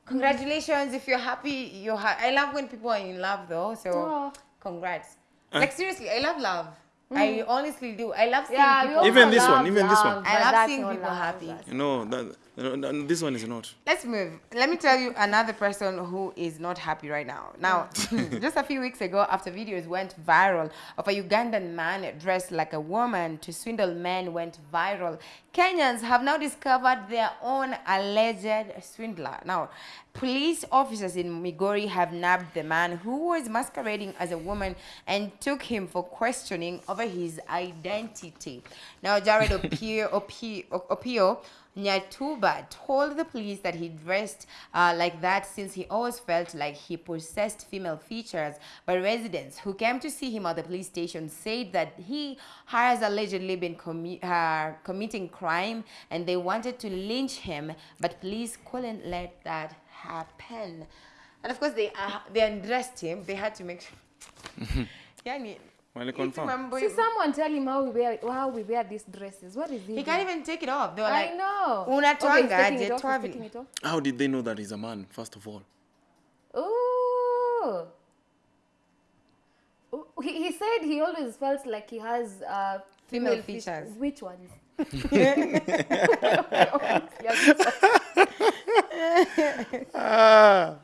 Congratulations if you're happy. You're ha- I love when people are in love though. So Oh. congrats. Like seriously, I love love. Mm. I honestly do. I love seeing Yeah, people. Even this one, love even this one. I love that's seeing people love, happy. you know that, no, no, this one is not. Let's move. Let me tell you another person who is not happy right now. Now, just a few weeks ago, after videos went viral of a Ugandan man dressed like a woman to swindle men went viral, Kenyans have now discovered their own alleged swindler. Now, police officers in Migori have nabbed the man who was masquerading as a woman and took him for questioning over his identity. Now, Jared Opio, Opio, Opio Nyatuba told the police that he dressed uh, like that since he always felt like he possessed female features. But residents who came to see him at the police station said that he has allegedly been commi- uh, committing crime and they wanted to lynch him, but police couldn't let that happen. And of course, they uh, they undressed him. They had to make sure. Yani, Well, confirm. See, someone tell him how we wear how we wear these dresses. What is he? He can't even take it off. They were I like, know. "Unatoanga Okay, he's it off, he's it off. How did they know that he's a man, first of all? Ooh. Ooh, He, he said he always felt like he has uh, Female feat- features. Which ones? Ah.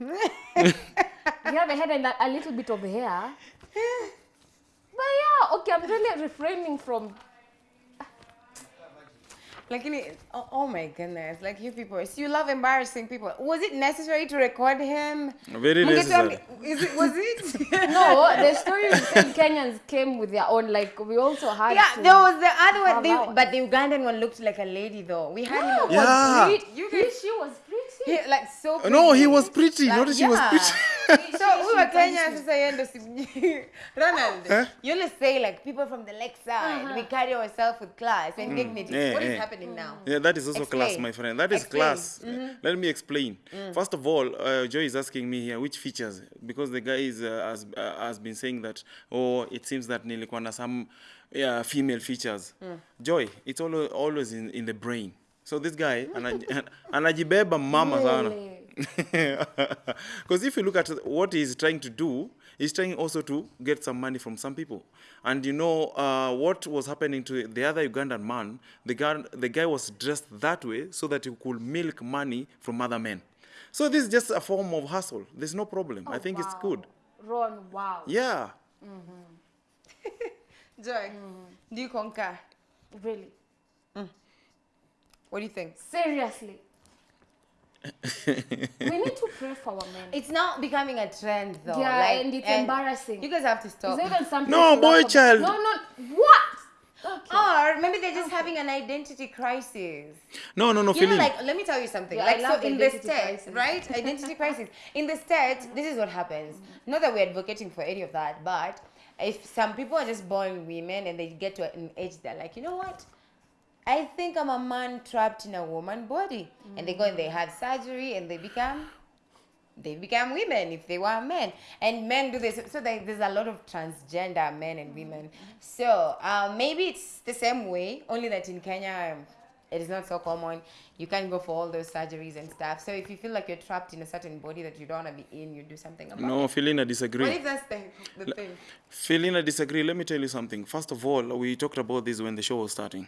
You have a head and a, a little bit of hair. But yeah, okay, I'm really refraining from. Like, in it- oh, oh my goodness, like you people, so you love embarrassing people. Was it necessary to record him? Very necessary. Is it? Was it? No, the story said Kenyans came with their own. Like we also had. yeah, to there was the other one, they, but the Ugandan one looked like a lady though. We had him. was Yeah. pretty. You He, guys- she was pretty. He, like so. Pretty. No, he was pretty. Like, Not she was pretty. so we Kenya sasa yeye ndo si- Ronald, Eh? you always say like people from the lakeside, we carry ourselves with class and dignity. yeah, what is eh. happening now? Yeah, that is also class, my friend. That is Explain. class. Let me explain. First of all, uh, Joy is asking me here which features, because the guy is, uh, has, uh, has been saying that, oh, it seems that nilikuwa na some yeah, female features. Joy, it's always, always in, in the brain. So this guy, anaj- anajibeba mama sana. Because if you look at what he's trying to do, he's trying also to get some money from some people. And you know uh, what was happening to the other Ugandan man? The guy, the guy was dressed that way so that he could milk money from other men. So this is just a form of hustle. There's no problem. I oh, think it's good. Ron, wow. Yeah. Mm-hmm. Joy, mm-hmm. do you concur? Really. Mm. What do you think? Seriously. we need to pray for our men. It's now becoming a trend though. Yeah, like, and it's embarrassing. You guys have to stop. Is even something No, boy laugh about? child. No, no. What? Okay. Or maybe they're just having an identity crisis. No, no, no, You know, like, let me tell you something. Yeah, like, so in the identity States, crisis. right? Identity crisis. In the States, this is what happens. Mm-hmm. Not that we're advocating for any of that, but if some people are just born women and they get to an age, they're like, you know what? I think I'm a man trapped in a woman body. And they go and they have surgery and they become they become women if they were men and men do this so there- there's a lot of transgender men and women so uh, maybe it's the same way only that in kenya um, it is not so common you can go for all those surgeries and stuff so if you feel like you're trapped in a certain body that you don't want to be in you do something about No, it Philin, I what disagree. if that's the, the thing Philin, I disagree. Let me tell you something. First of all, we talked about this when the show was starting.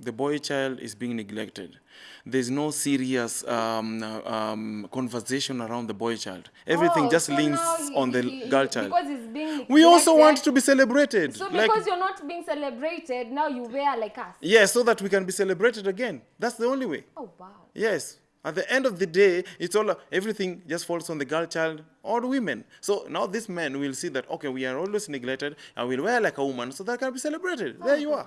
The boy child is being neglected. There's no serious um, uh, um, conversation around the boy child. Everything Oh, just so leans he- on the he- girl child. Because he's being We also want to be celebrated. So like- because you're not being celebrated, now you wear like us. yes, so that we can be celebrated again. That's the only way. Oh wow. Yes. At the end of the day, it's all everything just falls on the girl child or women. So now these men will see that okay, we are always neglected and we'll wear like a woman so that can be celebrated. There you are.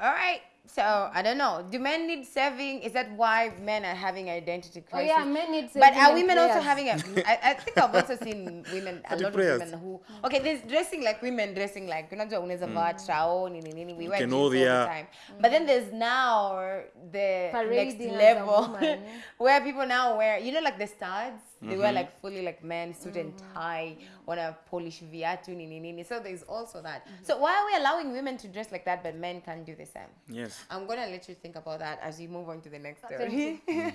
All right. So I don't know. Do men need saving? Is that why men are having identity oh, crisis? Oh crisis? yeah, men need saving. But are and women also having a? I, I think I've also seen women, a lot prayers. of women who. Okay, there's dressing like women dressing like unajua unaweza vaa trao nini nini. We wear jeans all the Kenoria. time. But then there's now the next Parading as a level woman. where people now wear you know like the studs. They were like fully like men suit and tie, wanna polish viatu nini nini. So there's also that. So why are we allowing women to dress like that but men can't do the same? Yes. I'm gonna let you think about that as you move on to the next Thank story.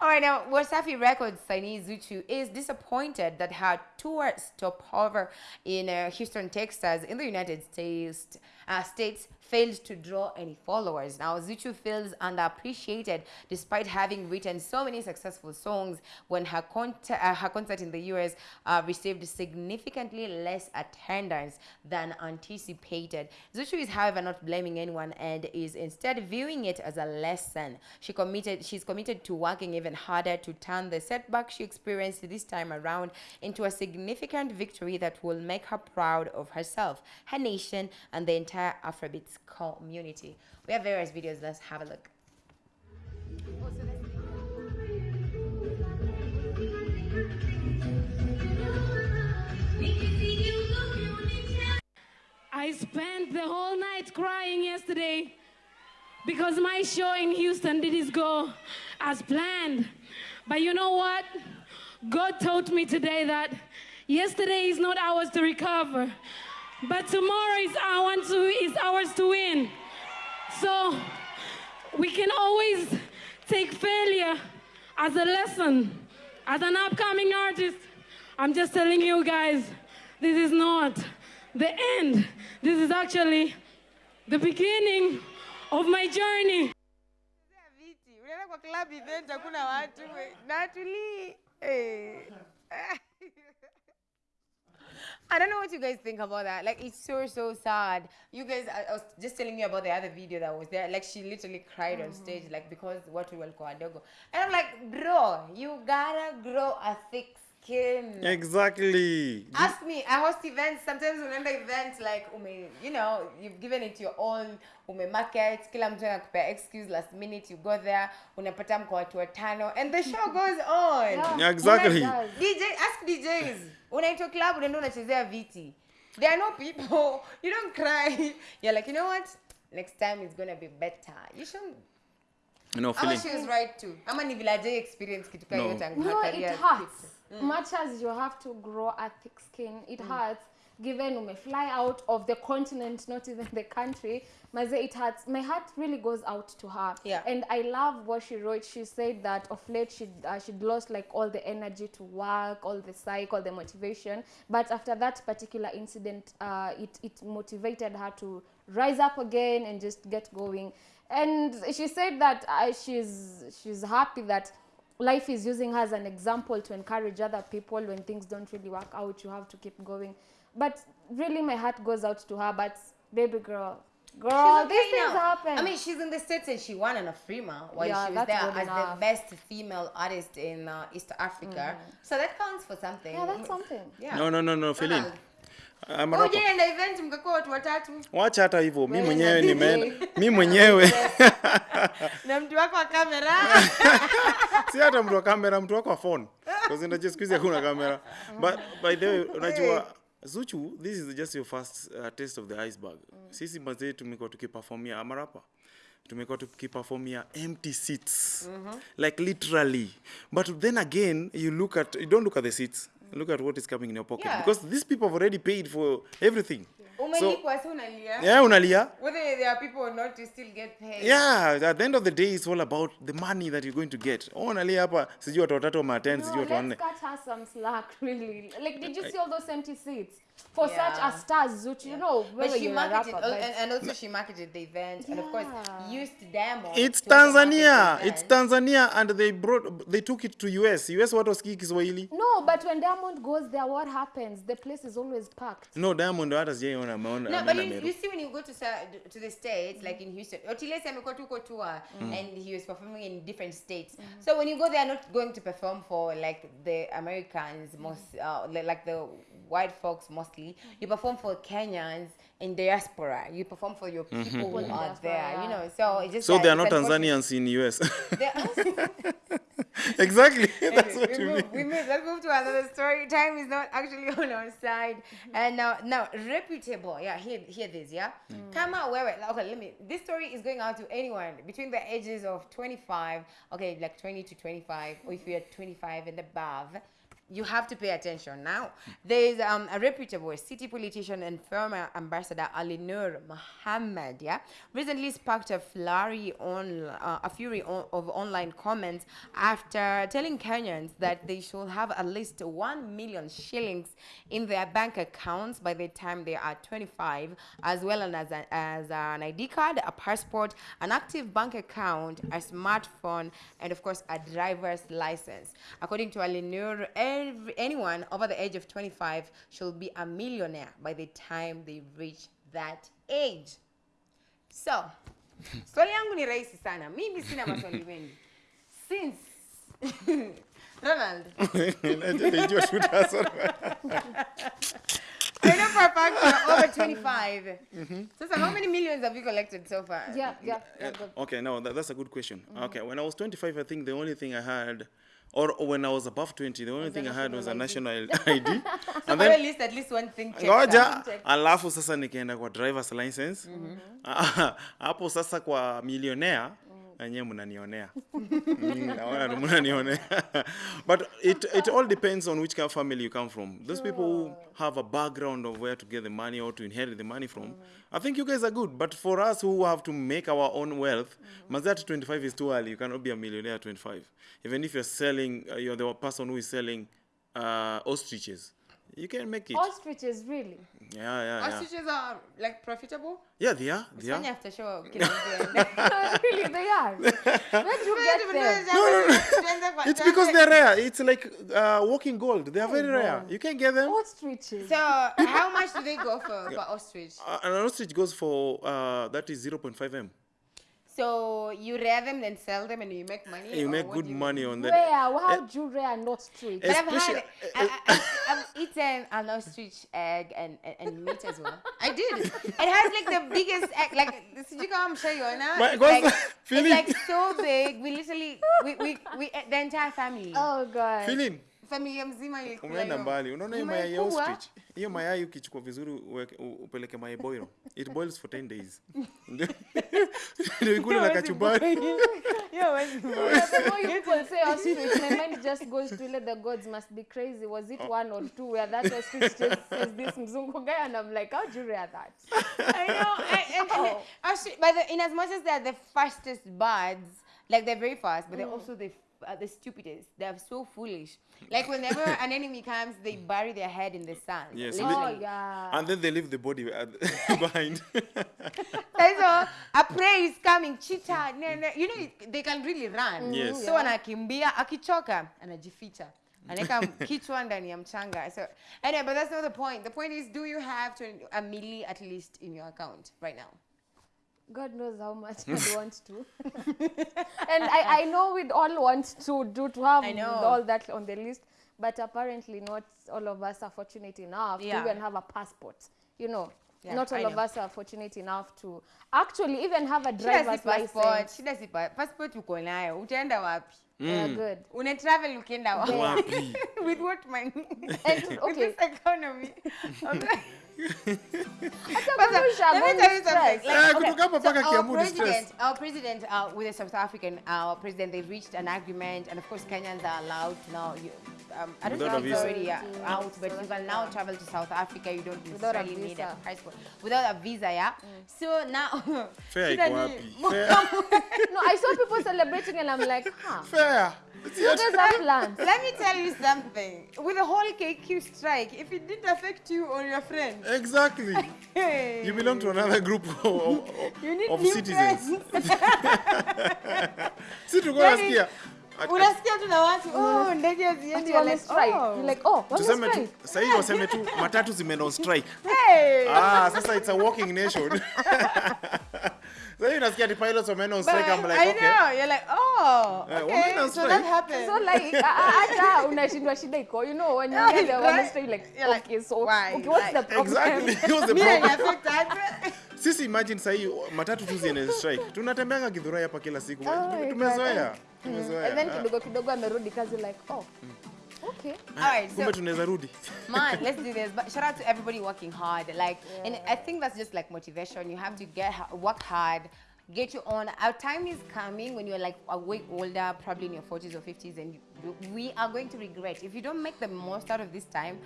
All right, now Wasafi Records signee Zuchu is disappointed that her tour stopover in uh, Houston, Texas, in the United States, uh, States failed to draw any followers. Now Zuchu feels underappreciated despite having written so many successful songs. When her uh, her concert in the US uh, received significantly less attendance than anticipated. Zuchu is, however, not blaming anyone and is instead viewing it as a lesson. She committed, she's committed to working even harder to turn the setback she experienced this time around into a significant victory that will make her proud of herself, her nation, and the entire Afrobeats community. We have various videos. Let's have a look. I spent the whole night crying yesterday because my show in Houston didn't go as planned. But you know what? God taught me today that yesterday is not ours to recover, but tomorrow is ours to, is ours to win. So we can always take failure as a lesson. As an upcoming artist, I'm just telling you guys, this is not the end. This is actually the beginning of my journey. I don't know what you guys think about that. Like, it's so, so sad. You guys, I, I was just telling you about the other video that was there. Like, she literally cried on stage, like, because what we will call Adogo. And I'm like, bro, you gotta grow a thick skin. Exactly. Ask me, I host events. Sometimes unaenda events like ume, you know, you've given it your all, ume market, kila mtu anakupea excuse last minute, you go there, unapata mko watu watano, and the show goes on. Yeah, exactly. DJ, ask DJs. Unaitwa club, unaenda unachezea viti. There are no people. You don't cry. You're like, you know what? Next time it's gonna be better. You shouldn't. You know, Ama feeling. she was right too. Ama ni village experience kitu kama No. hiyo tangu No, it it career. Hurts. Much as you have to grow a thick skin, it hurts. Given you may fly out of the continent, not even the country, Maze, it hurts. My heart really goes out to her. Yeah. And I love what she wrote. She said that of late she'd, uh, she'd lost like all the energy to work, all the psych, all the motivation. But after that particular incident, uh, it, it motivated her to rise up again and just get going. And she said that uh, she's, she's happy that life is using her as an example to encourage other people when things don't really work out you have to keep going but really my heart goes out to her but baby girl girl okay these things happen I mean, she's in the States and she won an Afrima while Yeah, she was there as enough. the best female artist in uh, East Africa. So that counts for something. yeah that's something Yeah. No, no, no, no, Feeling. Na Oh, rapper. yeah, and event mkakuwa watu watatu Wacha hata hivyo, mi mwenyewe na nimeenda, Mimi mwenyewe na mtu wako wa kamera. si hata mtu wa kamera, mtu wako wa phone. Because unajua siku hizi hakuna kamera. But by the way, unajua Zuchu, this is just your first uh, taste of the iceberg. Mm. Sisi mazee tumekuwa tukiperformia amarapa tumekuwa tukiperformia empty seats mm -hmm. like literally but then again you look at you don't look at the seats look at what is coming in your pocket Yeah. because these people have already paid for everything Umelipwa si unalia. yeah unalia Whether there are people or not, you still get paid. yeah at the end of the day it's all about the money that you're going to get oh unalia hapa sijui watu watatu wama attend sijui no, watu wanne let's cut her some slack really like did you see all those empty seats for such Yeah. as stars, which you know, But she you're a marketed, rapper, but- and, and also she marketed the event, and of course used Diamond. It's Tanzania. It's. Tanzania, and they brought, they took it to US. US what was Kiswahili? No, but when Diamond goes there, what happens? The place is always packed. No, Diamond hata sijaiona ameona No, but you, you see when you go to to the states, like in Houston, Otilese amekuwa tuko tour, mm. and he was performing in different states. Mm-hmm. So when you go, they are not going to perform for like the Americans, most mm-hmm. uh, like the white folks mostly. Mm-hmm. You perform for Kenyans in diaspora. You perform for your people who are diaspora, there. You know, so it's just So that they are not. Tanzanians in the US. Exactly. That's we, what you move, mean. we move. Let's move to another story. Time is not actually on our side. And now, now reputable. Yeah, hear, hear this. Yeah, come out. Where? Okay, let me. This story is going out to anyone between the ages of 25. Okay, like 20 to 25, or if you're 25 and above. You have to pay attention now. There is um, a reputable city politician and former ambassador Ali Nur Mohammed, yeah, recently sparked a flurry on uh, a fury on, of online comments after telling Kenyans that they should have at least one million shillings in their bank accounts by the time they are 25, as well as, a, as an ID card, a passport, an active bank account, a smartphone, and of course a driver's license. According to Ali Nur, every, anyone over the age of 25 should be a millionaire by the time they reach that age. So, swali yangu ni rahisi sana. Mimi sina maswali mengi. Since Ronald, Nilijua shooters. I know for a fact you're over 25. Mm So, so how many millions have you collected so far? Yeah, yeah, yeah. Okay, no, that, that's a good question. Mm -hmm. Okay, when I was 25, I think the only thing I had, or when I was above 20, the only thing I had was a national ID. So, and then at least at least one thing checked ngoja alafu sasa nikaenda kwa driver's license. Ah, hapo sasa kwa millionaire enyewe mnanionea. Mm, naona mnanionea. But it, it all depends on which kind of family you come from. Those people who have a background of where to get the money or to inherit the money from i think you guys are good. But for us who have to make our own wealth mm. at 25 is too early. You cannot be a millionaire at 25 even if you're selling uh, you're the person who is selling uh, ostriches you can make it Ostriches, really? yeah yeah yeah Ostriches are like profitable? yeah they are they Fanya are after show kila mtu really, they are. Where'd you get them? No, it's because they're rare it's like uh, walking gold they are very rare you can get them Ostriches. So, how much do they go for for ostrich? uh, an ostrich goes for uh, that is 0.5 m So you rear them, then sell them, and you make money. you make good you money on that Where? How eh, do you rare an ostrich? Eh, but I've Especially- had, eh, I, I, I've eaten an ostrich egg and, and, and meat as well. I did. It has like the biggest egg, like sijui kama mshaiona. My- It's what's like, that? it's Feeling? like so big. We literally, we, we, we ate the entire family. Oh, God. Feeling Familia mzima ilikula umeenda mbali. Unaona hiyo mayai ya ostrich? Hiyo mayai ukichukua vizuri upeleke mayai boil. it boils for 10 days. Ndio- ikula ikule na kachumbari. yo wewe Yeah, you people say ostrich, my mind just goes to let the gods must be crazy. Was it one or two? Where that ostrich just says this mzungu guy, and I'm like, how do you rear that? I know. I, and, and Oh. actually, but the, in as much as they're the fastest birds, like they're very fast, but they're Mm. also the f- uh, the stupidest. They are so foolish. Like whenever an enemy comes, they bury their head in the sand. Yes, Oh, yeah. and then they leave the body behind That's so a prey is coming, cheetah. No, no, you know they can really run. Yes. So anakimbia, akichoka, anajificha. Anaweka kichwa ndani ya mchanga. So anyway, but that's not the point. The point is, do you have to, a milli at least in your account right now? God knows how much I'd want to. and I, I know we'd all want to do to have all that on the list, but apparently not all of us are fortunate enough Yeah. to even have a passport. You know, Yeah, not all I of know. us are fortunate enough to actually even have a Shida si driver's passport, license. shida si pa- passport uko nayo. Utaenda wapi? Yeah, mm. good. Una travel ukienda wapi? wapi With what money? And With okay, this economy. I'm like- hata Kwanza, kurusha let me tell you something. Eh, Like, kutoka so our Kiambu ni stress. president, our president uh, with the South African uh, president, they've reached an agreement, and of course Kenyans are allowed now. You, um, I don't Without know a if it's already uh, To out, but South you can now Africa. travel to South Africa. You don't Without a necessarily need a visa. passport without a visa, yeah. So now, Fair shida iko? Fair. No, I saw people celebrating and I'm like, huh. Fair tumezoea You guys have plans. Let me tell you something. With the whole KQ strike, if it didn't affect you or your friend, exactly hey, you belong to another group of, of, you need of new citizens si tulikuwa ask nasikia Unasikia tu na watu, oh, ndege haziendi. Ati You're wame like, strike. oh. You're like, oh, wame tuseme tu strike. sahii waseme tu matatu zimeenda on strike Hey. ah sasa it's a walking nation sahii unasikia the pilots wameenda on strike I'm But like I okay. know, you're like, oh, Eh, okay, so that strike. happened. So like ah, ah, hata unashindwa shida iko you know when you get there right. one straight like You're like, okay so why? okay what's like, the problem? Exactly. What's the Me and problem? sisi imagine sahii matatu tu ziende strike. Tunatembeanga githurai hapa kila siku Oh my tumezoea. And then kidogo kidogo amerudi kazi like oh okay All right, so kumbe tunaweza rudi man, let's do this. But shout out to everybody working hard. Like, and I think that's just like motivation. You have to get work hard, get your own. Our time is coming when you're like a way older, probably in your 40s or 50s, and you, we are going to regret if you don't make the most out of this time.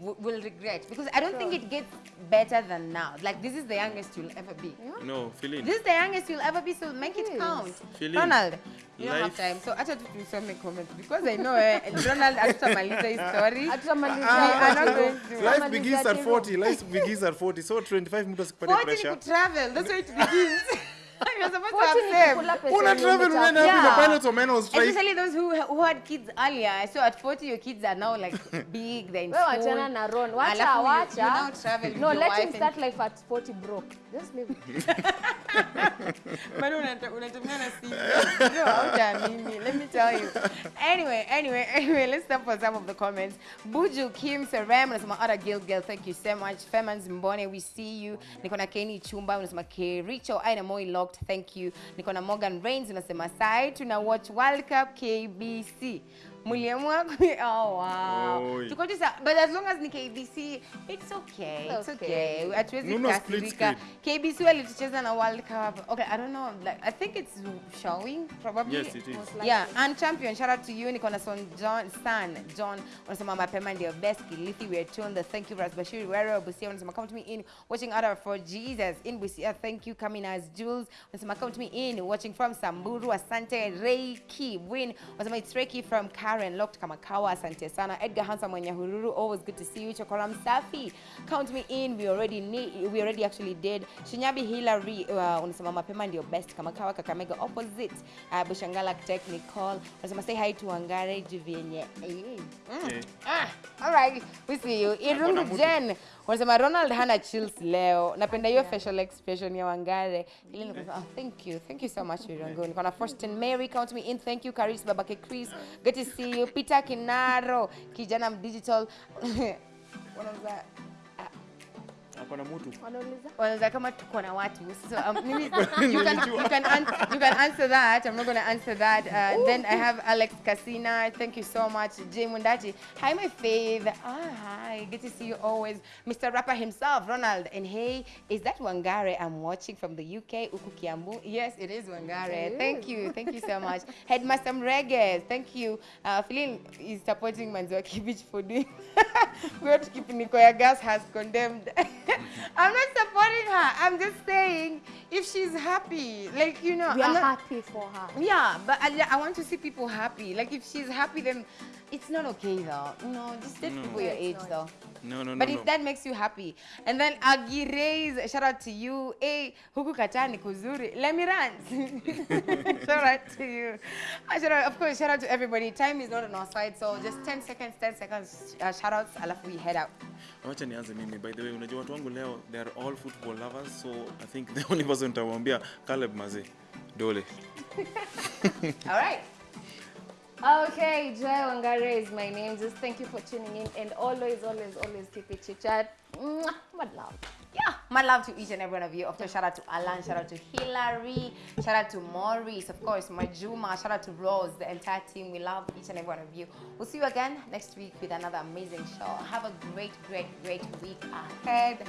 W- We'll regret because I don't think it gets better than now. Like this is the youngest you'll ever be. no feeling This is the youngest you'll ever be, so make it Yes. count. Feeling Ronald, you don't have time. So acha tu tusome comment because I know eh, Ronald hatutamaliza hii story. hatutamalizia Ah, I'm not going to. life begins at 40 life begins at 40 so 25 mtu asikupatie 40 ni pressure kutravel. That's where it begins. You're supposed to have saved. una travel unaenda wapi na Yeah. pilots wameenda on strike Especially those who, who had kids earlier. So at 40, your kids are now like big, they're in Wewe wachana na Ron. Wacha, wacha. you now travel no, let him start life at 40 broke. Just leave it. Bado unatumia na simu. No, hautaamini. Let me tell you. Anyway, anyway, anyway, let's stop for some of the comments. Buju Kim Serem unasema other girl girl, thank you so much. Femans Mbone, we see you. Niko na Kenny Chumba unasema Kericho, Aina Moi locked, thank you. Niko na Morgan Reigns unasema sai tuna watch World Cup KBC. Muliamua ku oh wow. Oi. Tuko tisa but as long as ni KBC, it's okay. It's okay. Hatuwezi Nuno split kasirika. KBC walitucheza na World Cup. Okay, I don't know. Like I think it's showing probably. Yes, it is. Yeah, and champion. Shout out to you. Niko na son John San John. Unasema mapema ndio best Kilifi. We are tuned. Thank you Ras Bashir Wero Busia. Unasema come to me in watching out for Jesus in Busia. Thank you coming as Jules. Unasema come to me in watching from Samburu. Asante Reiki Win. Unasema it's Reiki from Karen locked Kamakawa. Asante sana. Edgar Hansa mwenye hururu. Always good to see you. Chokora Msafi. Count me in. We already need, we already actually did. Shinyabi Hillary uh, unasema mapema ndio best Kamakawa Kakamega opposite. Uh, Bushangala Technical. Unasema say hi to Wangare Juvenye. Eh. Mm. Okay. Ah, all right. We see you. Irungu. Jen. Unasema Ronald hana chills leo. Napenda hiyo facial expression ya Wangare. Ile nikasema, oh, thank you. Thank you so much Irungu. Niko na Faustin Mary, count me in. Thank you Karis Babake Chris. Good to see you. Peter Kinaro, kijana digital. Wanauza hapa mtu. Wanauliza? kama tuko na watu. So um, mimi, you, can, you, can answer, you can answer that. I'm not going to answer that. Uh, then i have alex casina thank you so much. Jay mundachi hi my faith ah, hi. Good to see you always. Mr rapper himself ronald. And hey is that wangare i'm watching from the uk uku kiambu? Yes it is wangare. Thank you. Thank you so much. Headmaster mreges thank you. Uh, Philin is supporting manziwa kibich for doing We have to keep Nikoya gas has condemned i'm not supporting her i'm just saying if she's happy like you know We I'm are not- happy for her. yeah, but I, I want to see people happy. Like if she's happy, then it's not okay though. No, just date people your age though. No no no But no. if no. that makes you happy, and then Agireis, shout out to you. Hey, huku katani kuzuri. Let me rant. shout out to you. Uh, shout out, of course, shout out to everybody. Time is not on our side, so just 10 seconds, 10 seconds. Uh, shout outs, alafu we head out. wacha nianze mimi by the way unajua watu wangu leo they are all football lovers so i think the only person nitamwambia Caleb Maze dole All right. Okay, Joy Wangare is my name. Just thank you for tuning in and always, always, always keep it chit chat. Mad love. Yeah, my love to each and every one of you. Of course, shout out to Alan, shout out to Hillary, shout out to Maurice, of course, Majuma, shout out to Rose, the entire team. We love each and every one of you. We'll see you again next week with another amazing show. Have a great, great, great week ahead.